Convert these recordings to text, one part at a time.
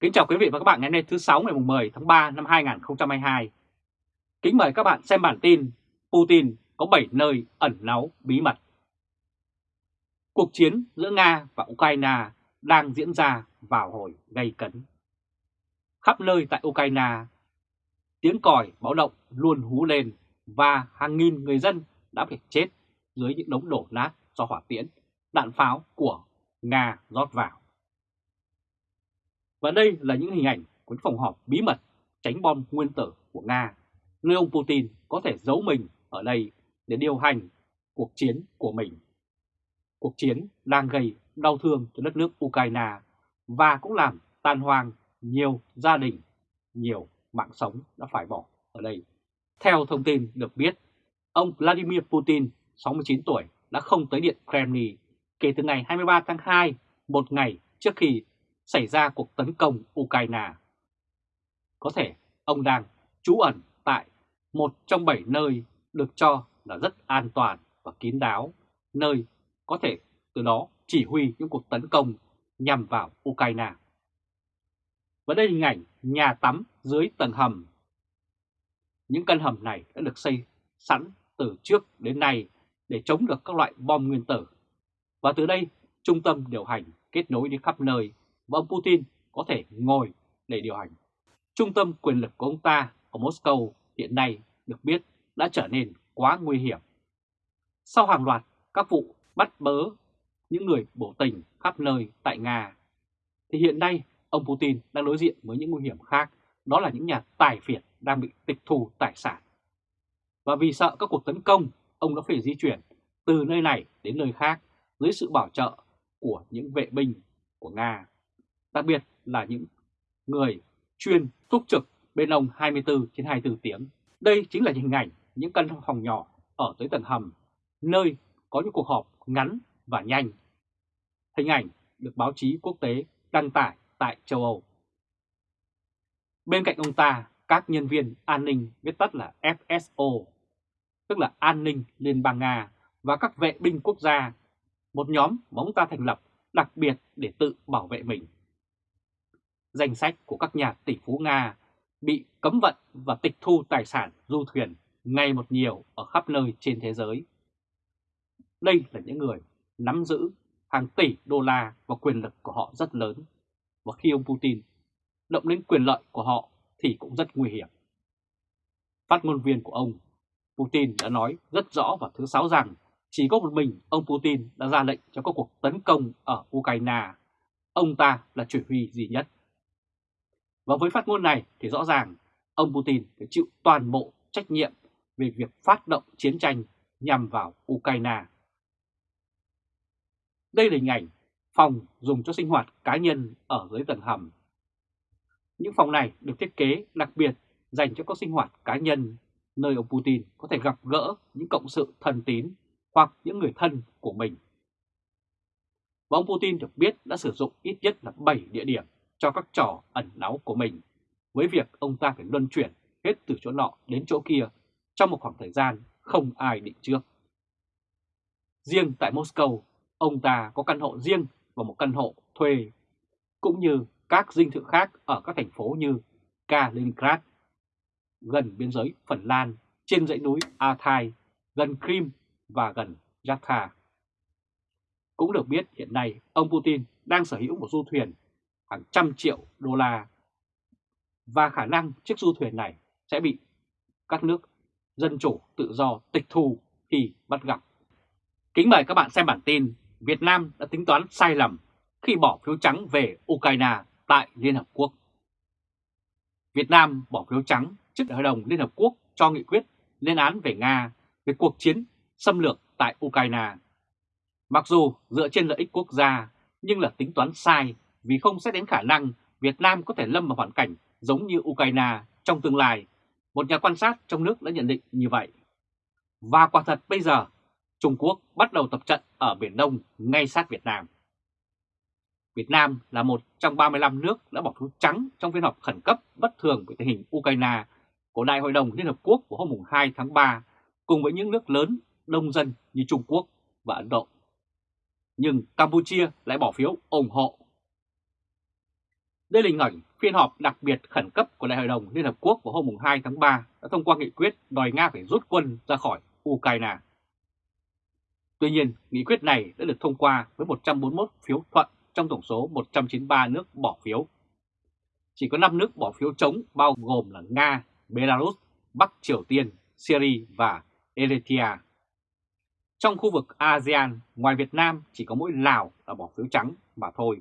Kính chào quý vị và các bạn ngày hôm nay thứ 6 ngày 10 tháng 3 năm 2022. Kính mời các bạn xem bản tin Putin có 7 nơi ẩn náu bí mật. Cuộc chiến giữa Nga và Ukraine đang diễn ra vào hồi gây cấn. Khắp nơi tại Ukraine, tiếng còi báo động luôn hú lên và hàng nghìn người dân đã phải chết dưới những đống đổ nát do hỏa tiễn, đạn pháo của Nga rót vào. Và đây là những hình ảnh của phòng họp bí mật tránh bom nguyên tử của Nga, nơi ông Putin có thể giấu mình ở đây để điều hành cuộc chiến của mình. Cuộc chiến đang gây đau thương cho đất nước Ukraine và cũng làm tan hoang nhiều gia đình, nhiều mạng sống đã phải bỏ ở đây. Theo thông tin được biết, ông Vladimir Putin, 69 tuổi, đã không tới Điện Kremlin kể từ ngày 23 tháng 2, một ngày trước khi xảy ra cuộc tấn công Ukraine. Có thể ông đang trú ẩn tại một trong bảy nơi được cho là rất an toàn và kín đáo, nơi có thể từ đó chỉ huy những cuộc tấn công nhằm vào Ukraine. Và đây là hình ảnh nhà tắm dưới tầng hầm. Những căn hầm này đã được xây sẵn từ trước đến nay để chống được các loại bom nguyên tử. Và từ đây, trung tâm điều hành kết nối đi khắp nơi và ông Putin có thể ngồi để điều hành. Trung tâm quyền lực của ông ta ở Moscow hiện nay được biết đã trở nên quá nguy hiểm. Sau hàng loạt các vụ bắt bớ những người bổ tình khắp nơi tại Nga, thì hiện nay ông Putin đang đối diện với những nguy hiểm khác, đó là những nhà tài phiệt đang bị tịch thu tài sản. Và vì sợ các cuộc tấn công, ông đã phải di chuyển từ nơi này đến nơi khác dưới sự bảo trợ của những vệ binh của Nga đặc biệt là những người chuyên túc trực bên ông 24 trên 24 tiếng. Đây chính là hình ảnh những căn phòng nhỏ ở dưới tầng hầm, nơi có những cuộc họp ngắn và nhanh. Hình ảnh được báo chí quốc tế đăng tải tại châu Âu. Bên cạnh ông ta, các nhân viên an ninh viết tắt là FSO, tức là An ninh Liên bang Nga và các vệ binh quốc gia, một nhóm mà ông ta thành lập đặc biệt để tự bảo vệ mình danh sách của các nhà tỷ phú Nga bị cấm vận và tịch thu tài sản du thuyền ngày một nhiều ở khắp nơi trên thế giới. Đây là những người nắm giữ hàng tỷ đô la và quyền lực của họ rất lớn. Và khi ông Putin động đến quyền lợi của họ thì cũng rất nguy hiểm. Phát ngôn viên của ông Putin đã nói rất rõ vào thứ Sáu rằng chỉ có một mình ông Putin đã ra lệnh cho các cuộc tấn công ở Ukraine. Ông ta là chỉ huy duy nhất. Và với phát ngôn này thì rõ ràng ông Putin phải chịu toàn bộ trách nhiệm về việc phát động chiến tranh nhằm vào Ukraine. Đây là hình ảnh phòng dùng cho sinh hoạt cá nhân ở dưới tầng hầm. Những phòng này được thiết kế đặc biệt dành cho các sinh hoạt cá nhân, nơi ông Putin có thể gặp gỡ những cộng sự thân tín hoặc những người thân của mình. Và ông Putin được biết đã sử dụng ít nhất là 7 địa điểm cho các trò ẩn náu của mình, với việc ông ta phải luân chuyển hết từ chỗ nọ đến chỗ kia trong một khoảng thời gian không ai định trước. Riêng tại Moscow, ông ta có căn hộ riêng và một căn hộ thuê, cũng như các dinh thự khác ở các thành phố như Kaliningrad, gần biên giới Phần Lan, trên dãy núi Altai, gần Crimea và gần Yatka. Cũng được biết hiện nay ông Putin đang sở hữu một du thuyền hàng trăm triệu đô la và khả năng chiếc du thuyền này sẽ bị các nước dân chủ tự do tịch thu khi bắt gặp. Kính mời các bạn xem bản tin Việt Nam đã tính toán sai lầm khi bỏ phiếu trắng về Ukraine tại Liên Hợp Quốc. Việt Nam bỏ phiếu trắng trước Hội đồng Liên Hợp Quốc cho nghị quyết lên án về Nga về cuộc chiến xâm lược tại Ukraine. Mặc dù dựa trên lợi ích quốc gia, nhưng là tính toán sai vì không xét đến khả năng Việt Nam có thể lâm vào hoàn cảnh giống như Ukraine trong tương lai. Một nhà quan sát trong nước đã nhận định như vậy. Và quả thật bây giờ, Trung Quốc bắt đầu tập trận ở Biển Đông ngay sát Việt Nam. Việt Nam là một trong 35 nước đã bỏ phiếu trắng trong phiên họp khẩn cấp bất thường về tình hình Ukraine của Đại hội đồng Liên Hợp Quốc của hôm 2 tháng 3 cùng với những nước lớn đông dân như Trung Quốc và Ấn Độ. Nhưng Campuchia lại bỏ phiếu ủng hộ đây là hình ảnh phiên họp đặc biệt khẩn cấp của Đại hội đồng Liên Hợp Quốc vào hôm 2 tháng 3 đã thông qua nghị quyết đòi Nga phải rút quân ra khỏi Ukraine. Tuy nhiên, nghị quyết này đã được thông qua với 141 phiếu thuận trong tổng số 193 nước bỏ phiếu. Chỉ có 5 nước bỏ phiếu chống bao gồm là Nga, Belarus, Bắc Triều Tiên, Syria và Eritrea. Trong khu vực ASEAN, ngoài Việt Nam chỉ có mỗi Lào là bỏ phiếu trắng mà thôi.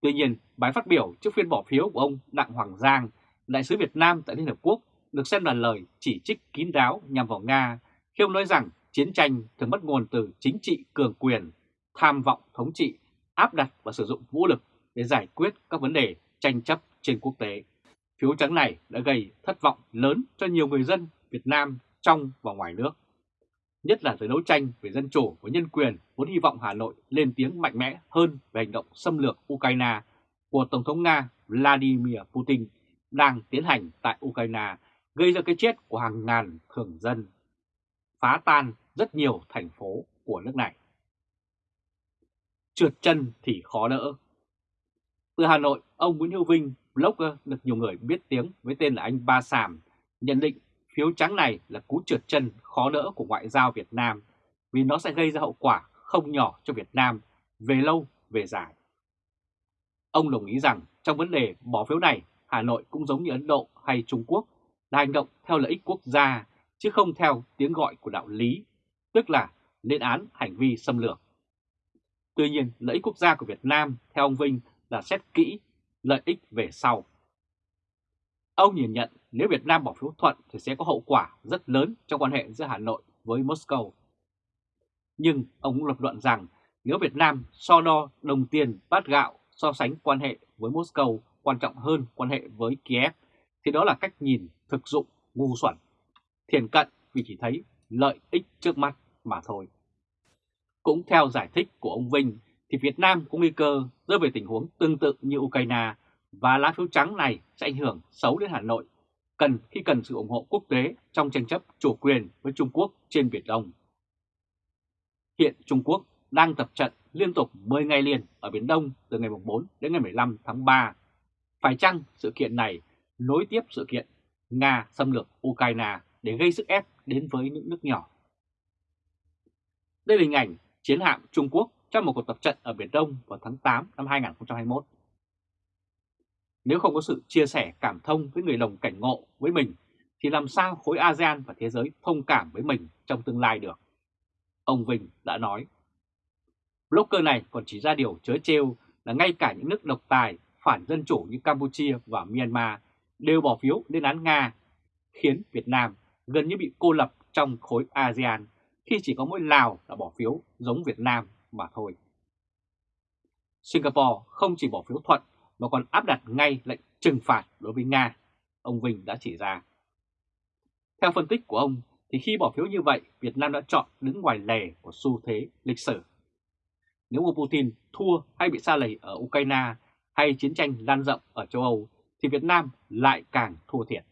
Tuy nhiên, bài phát biểu trước phiên bỏ phiếu của ông Đặng Hoàng Giang, đại sứ Việt Nam tại Liên Hợp Quốc, được xem là lời chỉ trích kín đáo nhằm vào Nga khi ông nói rằng chiến tranh thường bắt nguồn từ chính trị cường quyền, tham vọng thống trị, áp đặt và sử dụng vũ lực để giải quyết các vấn đề tranh chấp trên quốc tế. Phiếu trắng này đã gây thất vọng lớn cho nhiều người dân Việt Nam trong và ngoài nước. Nhất là giới đấu tranh về dân chủ và nhân quyền vốn hy vọng Hà Nội lên tiếng mạnh mẽ hơn về hành động xâm lược Ukraine của Tổng thống Nga Vladimir Putin đang tiến hành tại Ukraine gây ra cái chết của hàng ngàn thường dân, phá tan rất nhiều thành phố của nước này. Trượt chân thì khó đỡ. Từ Hà Nội, ông Nguyễn Hữu Vinh, blogger được nhiều người biết tiếng với tên là anh Ba Sàm, nhận định phiếu trắng này là cú trượt chân khó đỡ của ngoại giao Việt Nam vì nó sẽ gây ra hậu quả không nhỏ cho Việt Nam về lâu về dài. Ông đồng ý rằng trong vấn đề bỏ phiếu này, Hà Nội cũng giống như Ấn Độ hay Trung Quốc là hành động theo lợi ích quốc gia chứ không theo tiếng gọi của đạo lý, tức là lên án hành vi xâm lược. Tuy nhiên, lợi ích quốc gia của Việt Nam theo ông Vinh là xét kỹ lợi ích về sau. Ông nhìn nhận nếu Việt Nam bỏ phiếu thuận thì sẽ có hậu quả rất lớn trong quan hệ giữa Hà Nội với Moscow. Nhưng ông lập luận rằng nếu Việt Nam so đo đồng tiền bát gạo so sánh quan hệ với Moscow quan trọng hơn quan hệ với Kiev thì đó là cách nhìn thực dụng ngu xuẩn, thiền cận vì chỉ thấy lợi ích trước mắt mà thôi. Cũng theo giải thích của ông Vinh thì Việt Nam có nguy cơ rơi về tình huống tương tự như Ukraine và lá phiếu trắng này sẽ ảnh hưởng xấu đến Hà Nội cần khi cần sự ủng hộ quốc tế trong tranh chấp chủ quyền với Trung Quốc trên Biển Đông. Hiện Trung Quốc đang tập trận liên tục 10 ngày liền ở Biển Đông từ ngày 4 đến ngày 15 tháng 3. Phải chăng sự kiện này nối tiếp sự kiện Nga xâm lược Ukraine để gây sức ép đến với những nước nhỏ? Đây là hình ảnh chiến hạm Trung Quốc trong một cuộc tập trận ở Biển Đông vào tháng 8 năm 2021. Nếu không có sự chia sẻ cảm thông với người đồng cảnh ngộ với mình, thì làm sao khối ASEAN và thế giới thông cảm với mình trong tương lai được? Ông Vinh đã nói. Blogger này còn chỉ ra điều chớ trêu là ngay cả những nước độc tài, phản dân chủ như Campuchia và Myanmar đều bỏ phiếu lên án Nga, khiến Việt Nam gần như bị cô lập trong khối ASEAN khi chỉ có mỗi Lào là bỏ phiếu giống Việt Nam mà thôi. Singapore không chỉ bỏ phiếu thuận mà còn áp đặt ngay lệnh trừng phạt đối với Nga, ông Vinh đã chỉ ra. Theo phân tích của ông, thì khi bỏ phiếu như vậy, Việt Nam đã chọn đứng ngoài lề của xu thế lịch sử. Nếu ông Putin thua hay bị xa lầy ở Ukraine hay chiến tranh lan rộng ở châu Âu, thì Việt Nam lại càng thua thiệt.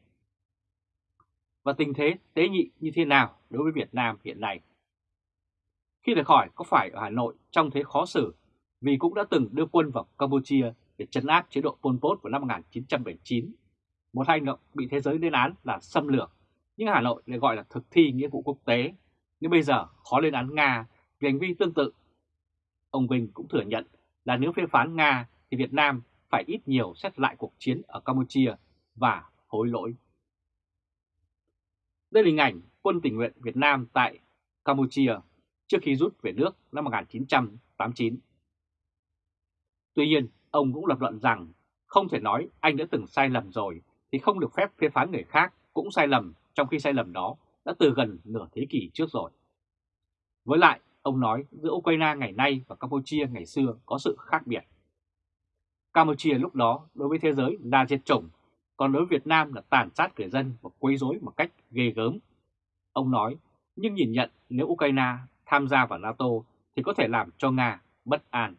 Và tình thế tế nhị như thế nào đối với Việt Nam hiện nay? Khi được hỏi có phải ở Hà Nội trong thế khó xử vì cũng đã từng đưa quân vào Campuchia để chấn áp chế độ Pol Pot vào năm 1979, một hành động bị thế giới lên án là xâm lược, nhưng Hà Nội lại gọi là thực thi nghĩa vụ quốc tế, nhưng bây giờ khó lên án Nga vì hành vi tương tự. Ông Vinh cũng thừa nhận là nếu phê phán Nga thì Việt Nam phải ít nhiều xét lại cuộc chiến ở Campuchia và hối lỗi. Đây là hình ảnh quân tình nguyện Việt Nam tại Campuchia trước khi rút về nước năm 1989. Tuy nhiên, ông cũng lập luận rằng không thể nói anh đã từng sai lầm rồi thì không được phép phê phán người khác cũng sai lầm trong khi sai lầm đó đã từ gần nửa thế kỷ trước rồi. Với lại, ông nói giữa Ukraine ngày nay và Campuchia ngày xưa có sự khác biệt. Campuchia lúc đó đối với thế giới là diệt chủng, còn đối với Việt Nam là tàn sát người dân và quấy rối một cách ghê gớm. Ông nói, nhưng nhìn nhận nếu Ukraine tham gia vào NATO thì có thể làm cho Nga bất an.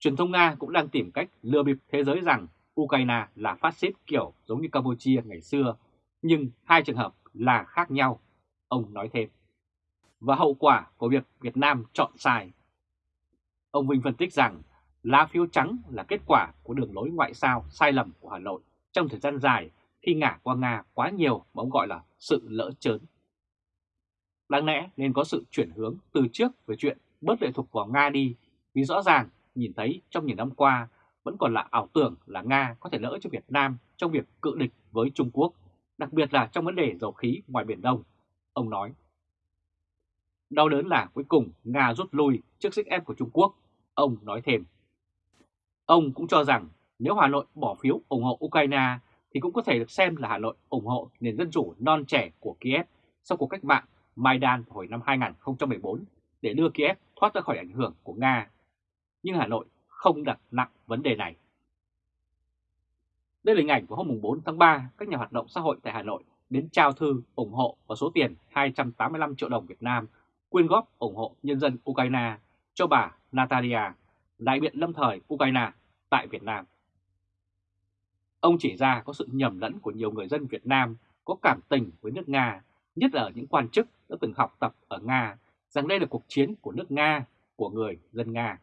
Truyền thông Nga cũng đang tìm cách lừa bịp thế giới rằng Ukraine là phát xít kiểu giống như Campuchia ngày xưa, nhưng hai trường hợp là khác nhau, ông nói thêm. Và hậu quả của việc Việt Nam chọn sai. Ông Vinh phân tích rằng Lá phiếu trắng là kết quả của đường lối ngoại giao sai lầm của Hà Nội trong thời gian dài khi ngả qua Nga quá nhiều mà ông gọi là sự lỡ chớn. Đáng lẽ nên có sự chuyển hướng từ trước về chuyện bớt lệ thuộc vào Nga đi, vì rõ ràng nhìn thấy trong nhiều năm qua vẫn còn là ảo tưởng là Nga có thể lỡ cho Việt Nam trong việc cự địch với Trung Quốc, đặc biệt là trong vấn đề dầu khí ngoài Biển Đông, ông nói. Đau đớn là cuối cùng Nga rút lui trước sức ép của Trung Quốc, ông nói thêm. Ông cũng cho rằng nếu Hà Nội bỏ phiếu ủng hộ Ukraine thì cũng có thể được xem là Hà Nội ủng hộ nền dân chủ non trẻ của Kiev sau cuộc cách mạng Maidan hồi năm 2014 để đưa Kiev thoát ra khỏi ảnh hưởng của Nga. Nhưng Hà Nội không đặt nặng vấn đề này. Đây là hình ảnh của hôm 4 tháng 3, các nhà hoạt động xã hội tại Hà Nội đến trao thư ủng hộ và số tiền 285 triệu đồng Việt Nam quyên góp ủng hộ nhân dân Ukraine cho bà Natalia, đại biện lâm thời Ukraine tại Việt Nam. Ông chỉ ra có sự nhầm lẫn của nhiều người dân Việt Nam có cảm tình với nước Nga, nhất là ở những quan chức đã từng học tập ở Nga, rằng đây là cuộc chiến của nước Nga, của người dân Nga.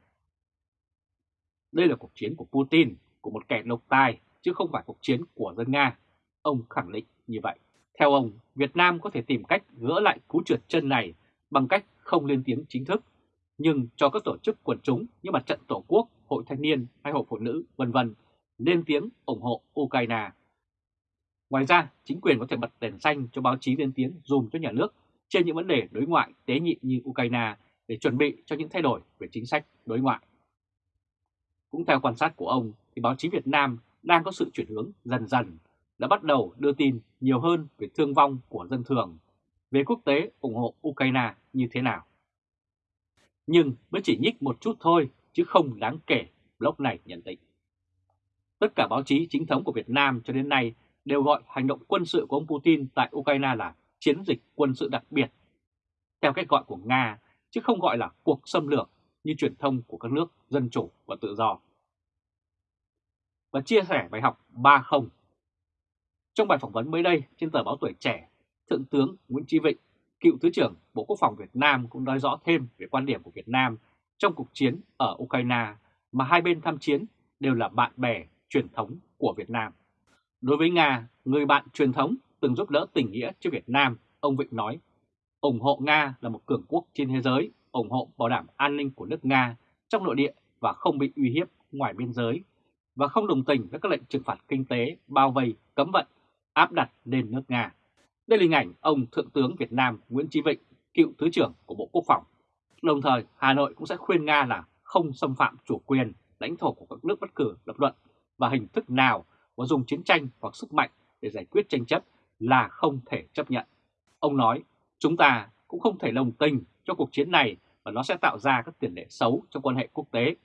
Đây là cuộc chiến của Putin, của một kẻ độc tài, chứ không phải cuộc chiến của dân Nga. Ông khẳng định như vậy. Theo ông, Việt Nam có thể tìm cách gỡ lại cú trượt chân này bằng cách không lên tiếng chính thức, nhưng cho các tổ chức quần chúng như Mặt trận Tổ quốc, Hội Thanh niên hay Hội Phụ nữ, vân vân lên tiếng ủng hộ Ukraine. Ngoài ra, chính quyền có thể bật đèn xanh cho báo chí lên tiếng dùm cho nhà nước trên những vấn đề đối ngoại tế nhị như Ukraine để chuẩn bị cho những thay đổi về chính sách đối ngoại. Cũng theo quan sát của ông, thì báo chí Việt Nam đang có sự chuyển hướng dần dần đã bắt đầu đưa tin nhiều hơn về thương vong của dân thường, về quốc tế ủng hộ Ukraine như thế nào. Nhưng mới chỉ nhích một chút thôi chứ không đáng kể, blog này nhận định. Tất cả báo chí chính thống của Việt Nam cho đến nay đều gọi hành động quân sự của ông Putin tại Ukraine là chiến dịch quân sự đặc biệt, theo cách gọi của Nga, chứ không gọi là cuộc xâm lược như truyền thông của các nước dân chủ và tự do. Và chia sẻ bài học 30 Trong bài phỏng vấn mới đây trên tờ báo Tuổi Trẻ, Thượng tướng Nguyễn Chí Vịnh, cựu Thứ trưởng Bộ Quốc phòng Việt Nam cũng nói rõ thêm về quan điểm của Việt Nam trong cuộc chiến ở Ukraine mà hai bên tham chiến đều là bạn bè truyền thống của Việt Nam. Đối với Nga, người bạn truyền thống từng giúp đỡ tình nghĩa cho Việt Nam, ông Vịnh nói, ủng hộ Nga là một cường quốc trên thế giới, ủng hộ bảo đảm an ninh của nước Nga trong nội địa và không bị uy hiếp ngoài biên giới, và không đồng tình với các lệnh trừng phạt kinh tế, bao vây, cấm vận, áp đặt lên nước Nga. Đây là hình ảnh ông Thượng tướng Việt Nam Nguyễn Chí Vịnh, cựu Thứ trưởng của Bộ Quốc phòng. Đồng thời, Hà Nội cũng sẽ khuyên Nga là không xâm phạm chủ quyền, lãnh thổ của các nước bất cử lập luận và hình thức nào và dùng chiến tranh hoặc sức mạnh để giải quyết tranh chấp là không thể chấp nhận. Ông nói, chúng ta cũng không thể đồng tình cho cuộc chiến này và nó sẽ tạo ra các tiền lệ xấu trong quan hệ quốc tế.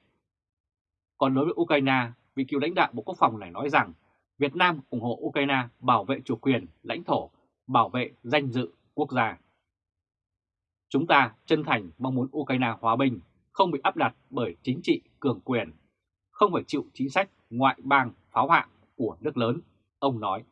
Còn đối với Ukraine, vị cựu lãnh đạo Bộ Quốc phòng này nói rằng Việt Nam ủng hộ Ukraine bảo vệ chủ quyền, lãnh thổ, bảo vệ danh dự quốc gia. Chúng ta chân thành mong muốn Ukraine hòa bình, không bị áp đặt bởi chính trị cường quyền, không phải chịu chính sách ngoại bang pháo hạng của nước lớn, ông nói.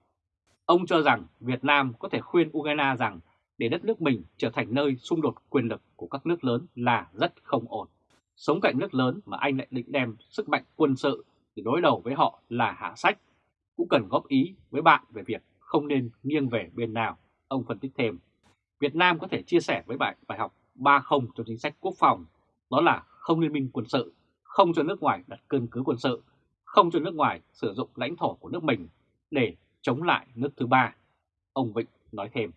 Ông cho rằng Việt Nam có thể khuyên Ukraine rằng để đất nước mình trở thành nơi xung đột quyền lực của các nước lớn là rất không ổn. Sống cạnh nước lớn mà anh lại định đem sức mạnh quân sự để đối đầu với họ là hạ sách, cũng cần góp ý với bạn về việc không nên nghiêng về bên nào, ông phân tích thêm. Việt Nam có thể chia sẻ với bạn bài học 3-0 trong chính sách quốc phòng, đó là không liên minh quân sự, không cho nước ngoài đặt cơn cứ quân sự không cho nước ngoài sử dụng lãnh thổ của nước mình để chống lại nước thứ ba, ông Vịnh nói thêm.